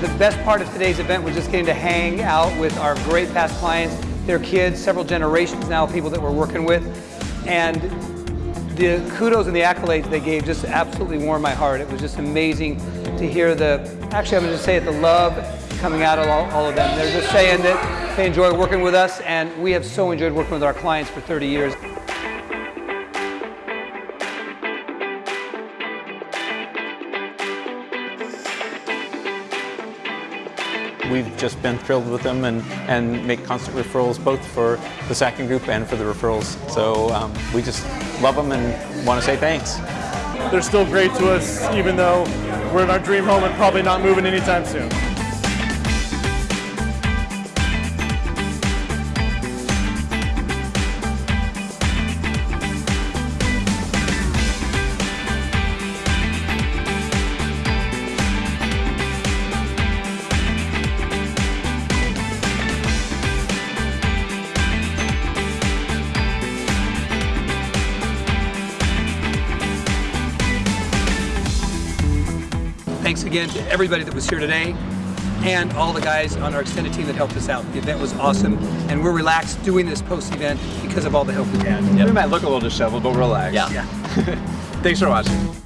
The best part of today's event was just getting to hang out with our great past clients, their kids, several generations now, people that we're working with. And the kudos and the accolades they gave just absolutely warmed my heart. It was just amazing to hear the, actually I'm to say it, the love coming out of all, all of them. They're just saying that they enjoy working with us and we have so enjoyed working with our clients for 30 years. We've just been thrilled with them and, and make constant referrals both for the Sackon Group and for the referrals. So um, we just love them and want to say thanks. They're still great to us even though we're in our dream home and probably not moving anytime soon. Thanks again to everybody that was here today and all the guys on our extended team that helped us out. The event was awesome and we're relaxed doing this post-event because of all the help we had. We might look a little disheveled, but relax. Yeah. Thanks for watching.